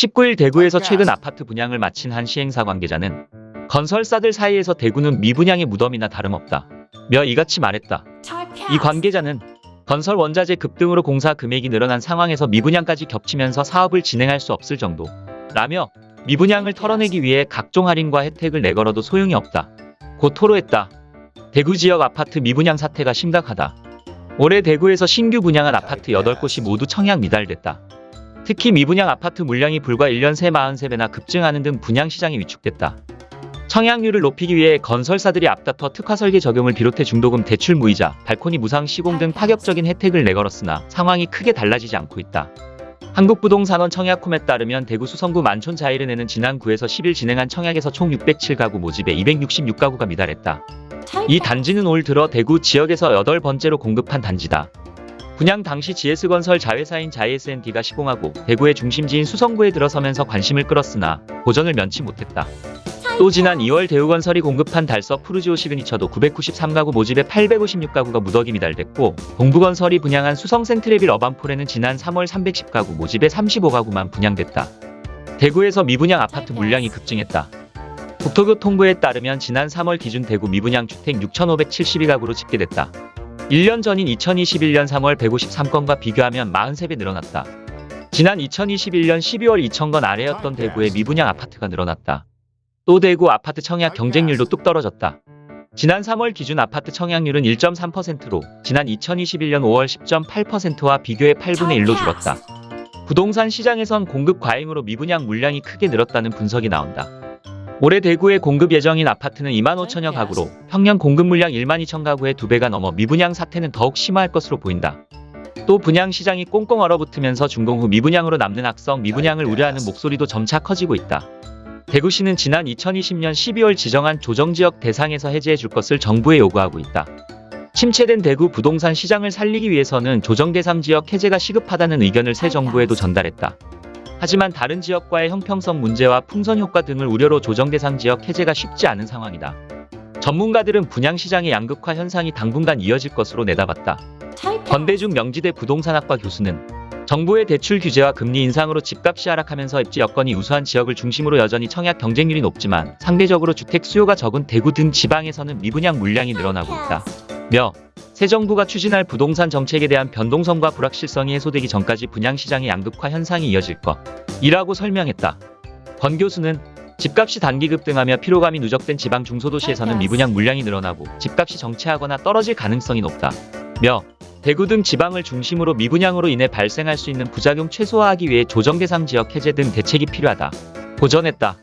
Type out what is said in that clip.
19일 대구에서 최근 아파트 분양을 마친 한 시행사 관계자는 건설사들 사이에서 대구는 미분양의 무덤이나 다름없다. 며 이같이 말했다. 이 관계자는 건설 원자재 급등으로 공사 금액이 늘어난 상황에서 미분양까지 겹치면서 사업을 진행할 수 없을 정도. 라며 미분양을 털어내기 위해 각종 할인과 혜택을 내걸어도 소용이 없다. 고 토로했다. 대구 지역 아파트 미분양 사태가 심각하다. 올해 대구에서 신규 분양한 아파트 8곳이 모두 청약 미달됐다. 특히 미분양 아파트 물량이 불과 1년 새 43배나 급증하는 등 분양 시장이 위축됐다. 청약률을 높이기 위해 건설사들이 앞다퉈 특화 설계 적용을 비롯해 중도금 대출 무이자, 발코니 무상 시공 등 파격적인 혜택을 내걸었으나 상황이 크게 달라지지 않고 있다. 한국부동산원 청약홈에 따르면 대구 수성구 만촌 자이른에는 지난 9에서 10일 진행한 청약에서 총 607가구 모집에 266가구가 미달했다. 이 단지는 올 들어 대구 지역에서 여덟 번째로 공급한 단지다. 분양 당시 GS건설 자회사인 자이SND가 시공하고 대구의 중심지인 수성구에 들어서면서 관심을 끌었으나 고전을 면치 못했다. 또 지난 2월 대우건설이 공급한 달서 푸르지오 시그니처도 993가구 모집에 856가구가 무더기 미달됐고 동부건설이 분양한 수성 센트레빌 어반폴에는 지난 3월 310가구 모집에 35가구만 분양됐다. 대구에서 미분양 아파트 물량이 급증했다. 국토교통부에 따르면 지난 3월 기준 대구 미분양 주택 6,572가구로 집계됐다. 1년 전인 2021년 3월 153건과 비교하면 43배 늘어났다. 지난 2021년 12월 2,000건 아래였던 대구의 미분양 아파트가 늘어났다. 또 대구 아파트 청약 경쟁률도 뚝 떨어졌다. 지난 3월 기준 아파트 청약률은 1.3%로 지난 2021년 5월 10.8%와 비교해 8분의 1로 줄었다. 부동산 시장에선 공급 과잉으로 미분양 물량이 크게 늘었다는 분석이 나온다. 올해 대구에 공급 예정인 아파트는 2만 5천여 가구로 평년 공급 물량 1만 2천 가구의 2배가 넘어 미분양 사태는 더욱 심화할 것으로 보인다. 또 분양 시장이 꽁꽁 얼어붙으면서 준공 후 미분양으로 남는 악성 미분양을 우려하는 목소리도 점차 커지고 있다. 대구시는 지난 2020년 12월 지정한 조정지역 대상에서 해제해 줄 것을 정부에 요구하고 있다. 침체된 대구 부동산 시장을 살리기 위해서는 조정 대상 지역 해제가 시급하다는 의견을 새 정부에도 전달했다. 하지만 다른 지역과의 형평성 문제와 풍선 효과 등을 우려로 조정 대상 지역 해제가 쉽지 않은 상황이다. 전문가들은 분양 시장의 양극화 현상이 당분간 이어질 것으로 내다봤다. 권대중 명지대 부동산학과 교수는 정부의 대출 규제와 금리 인상으로 집값이 하락하면서 입지 여건이 우수한 지역을 중심으로 여전히 청약 경쟁률이 높지만 상대적으로 주택 수요가 적은 대구 등 지방에서는 미분양 물량이 늘어나고 있다. 며 새 정부가 추진할 부동산 정책에 대한 변동성과 불확실성이 해소되기 전까지 분양 시장의 양극화 현상이 이어질 것이라고 설명했다. 권 교수는 집값이 단기 급등하며 피로감이 누적된 지방 중소도시에서는 미분양 물량이 늘어나고 집값이 정체하거나 떨어질 가능성이 높다. 며 대구 등 지방을 중심으로 미분양으로 인해 발생할 수 있는 부작용 최소화하기 위해 조정 대상 지역 해제 등 대책이 필요하다. 고전했다.